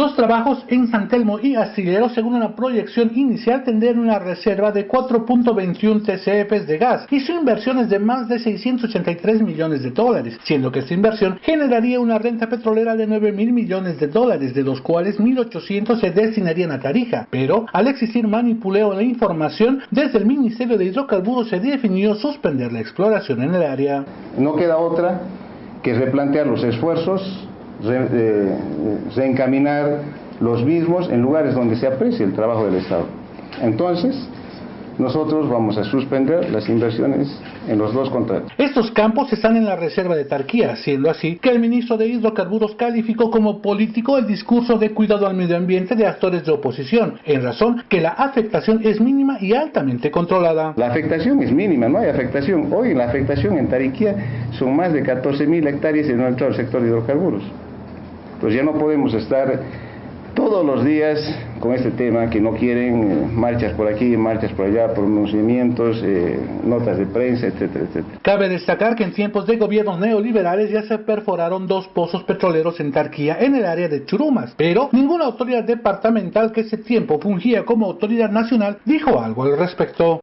Los trabajos en San Telmo y Astillero, según una proyección inicial, tendrían una reserva de 4.21 TCFs de gas y su inversión es de más de 683 millones de dólares, siendo que esta inversión generaría una renta petrolera de 9 mil millones de dólares, de los cuales 1.800 se destinarían a Tarija. Pero al existir manipuleo de la información, desde el Ministerio de Hidrocarburos se definió suspender la exploración en el área. No queda otra que replantear los esfuerzos re, reencaminar los mismos en lugares donde se aprecia el trabajo del Estado. Entonces, nosotros vamos a suspender las inversiones en los dos contratos. Estos campos están en la reserva de Tarquía, siendo así que el ministro de Hidrocarburos calificó como político el discurso de cuidado al medio ambiente de actores de oposición, en razón que la afectación es mínima y altamente controlada. La afectación es mínima, no hay afectación. Hoy la afectación en Tarquía son más de 14 mil hectáreas en nuestro sector de hidrocarburos. Pues ya no podemos estar todos los días con este tema que no quieren eh, marchas por aquí, marchas por allá, pronunciamientos, eh, notas de prensa, etcétera, etcétera. Cabe destacar que en tiempos de gobiernos neoliberales ya se perforaron dos pozos petroleros en Tarquía en el área de Churumas, pero ninguna autoridad departamental que ese tiempo fungía como autoridad nacional dijo algo al respecto.